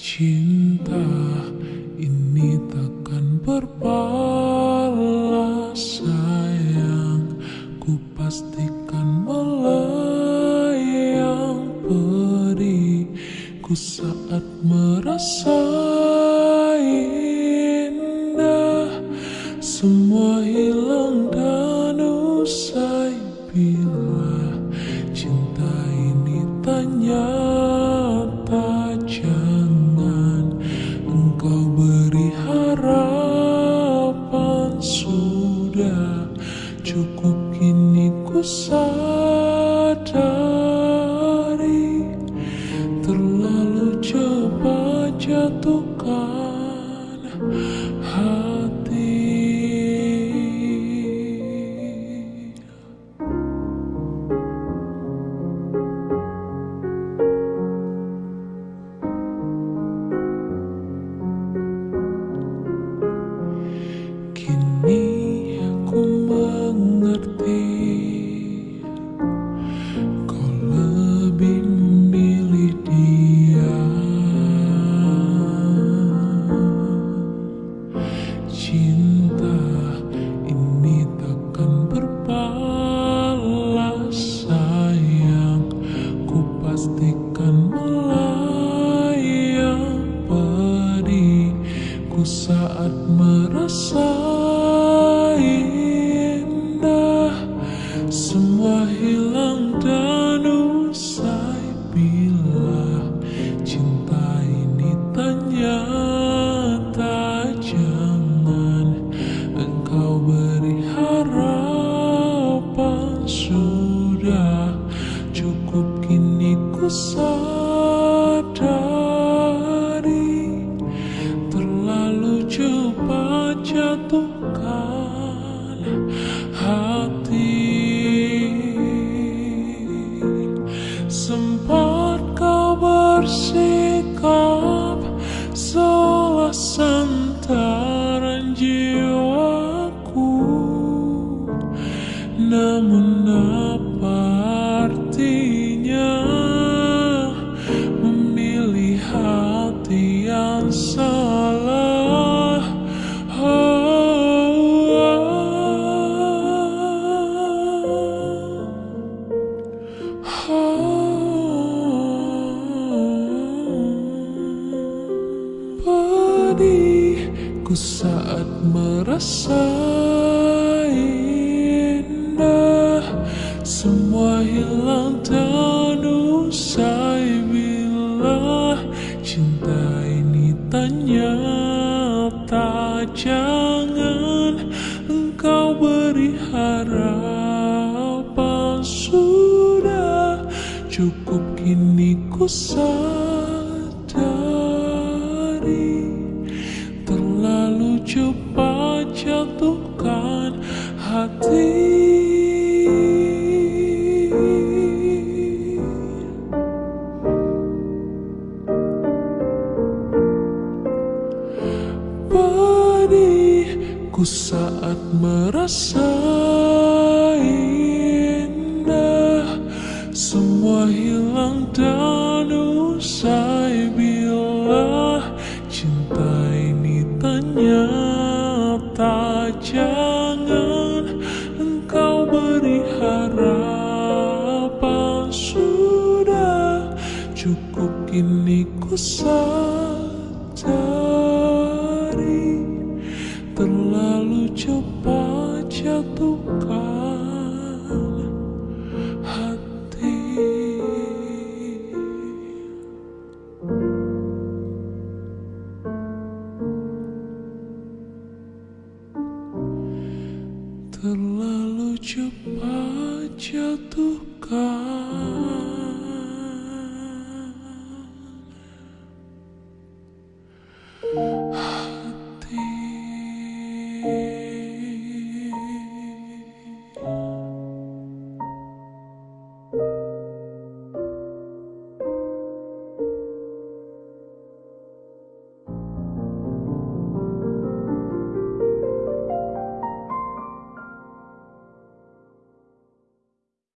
Cinta ini takkan berbalas sayang. Ku pastikan melayang periku saat merasa indah Semua hilang saat merasa indah Semua hilang dan usai. Bila cinta ini ternyata Jangan engkau beri harapan. Sudah Sempat kau bersikap Salah santaran jiwaku. Namun apa pedihku saat merasa indah Semua hilang dan usai bila cinta ini ternyata Jangan engkau beri harapan Sudah cukup kini ku sadari hati. Pedihku saat merasa indah Semua hilang dan kini ku sadari Terlalu cepat jatuhkan hati. Terlalu cepat jatuhkan